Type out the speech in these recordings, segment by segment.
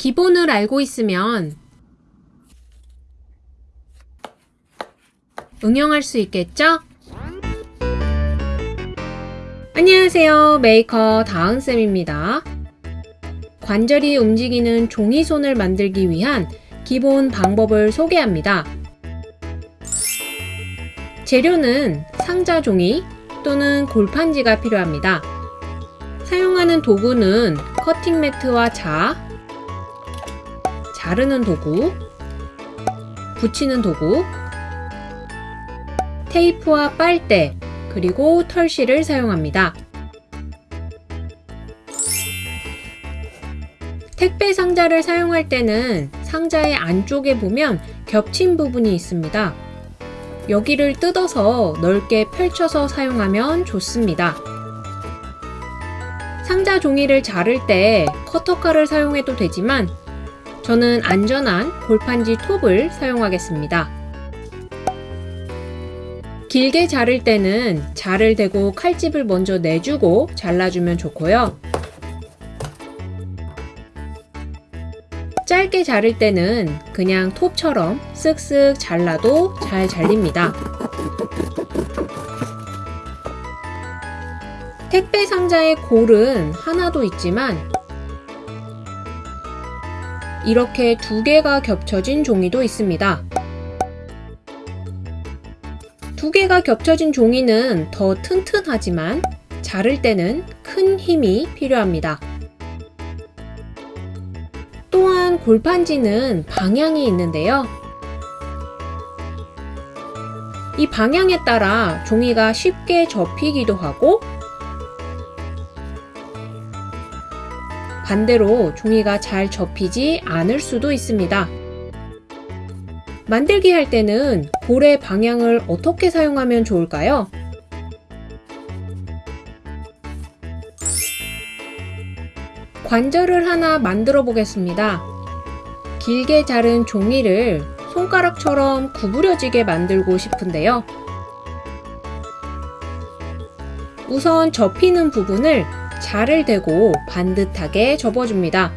기본을 알고 있으면 응용할 수 있겠죠? 안녕하세요. 메이커 다은쌤입니다. 관절이 움직이는 종이손을 만들기 위한 기본 방법을 소개합니다. 재료는 상자 종이 또는 골판지가 필요합니다. 사용하는 도구는 커팅 매트와 자, 자르는 도구, 붙이는 도구, 테이프와 빨대, 그리고 털실을 사용합니다. 택배 상자를 사용할 때는 상자의 안쪽에 보면 겹친 부분이 있습니다. 여기를 뜯어서 넓게 펼쳐서 사용하면 좋습니다. 상자 종이를 자를 때 커터칼을 사용해도 되지만 저는 안전한 골판지 톱을 사용하겠습니다. 길게 자를 때는 자를 대고 칼집을 먼저 내주고 잘라주면 좋고요. 짧게 자를 때는 그냥 톱처럼 쓱쓱 잘라도 잘 잘립니다. 택배 상자의 골은 하나도 있지만 이렇게 두 개가 겹쳐진 종이도 있습니다. 두 개가 겹쳐진 종이는 더 튼튼하지만 자를 때는 큰 힘이 필요합니다. 또한 골판지는 방향이 있는데요. 이 방향에 따라 종이가 쉽게 접히기도 하고 반대로 종이가 잘 접히지 않을 수도 있습니다. 만들기 할 때는 볼의 방향을 어떻게 사용하면 좋을까요? 관절을 하나 만들어 보겠습니다. 길게 자른 종이를 손가락처럼 구부려지게 만들고 싶은데요. 우선 접히는 부분을 자를 대고 반듯하게 접어줍니다.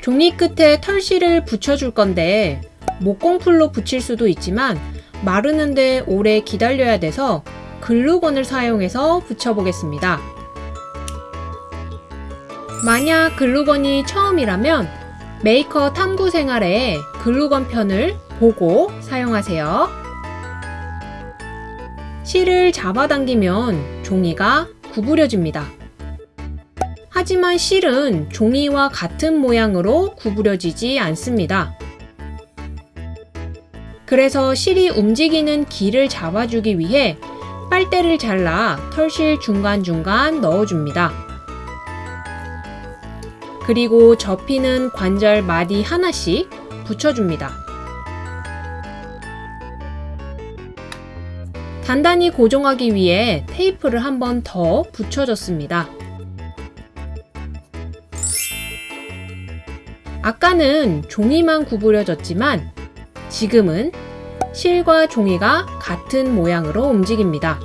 종이 끝에 털실을 붙여줄 건데 목공풀로 붙일 수도 있지만 마르는데 오래 기다려야 돼서 글루건을 사용해서 붙여보겠습니다. 만약 글루건이 처음이라면 메이커 탐구 생활에 글루건 편을 보고 사용하세요. 실을 잡아당기면 종이가 구부려집니다. 하지만 실은 종이와 같은 모양으로 구부려지지 않습니다. 그래서 실이 움직이는 길을 잡아주기 위해 빨대를 잘라 털실 중간중간 넣어줍니다. 그리고 접히는 관절 마디 하나씩 붙여줍니다. 단단히 고정하기 위해 테이프를 한 번 더 붙여줬습니다. 아까는 종이만 구부려졌지만 지금은 실과 종이가 같은 모양으로 움직입니다.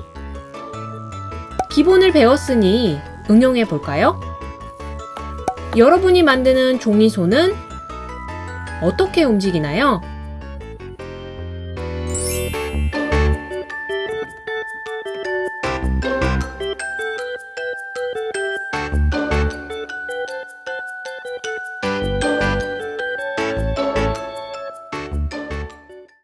기본을 배웠으니 응용해 볼까요? 여러분이 만드는 종이손은 어떻게 움직이나요?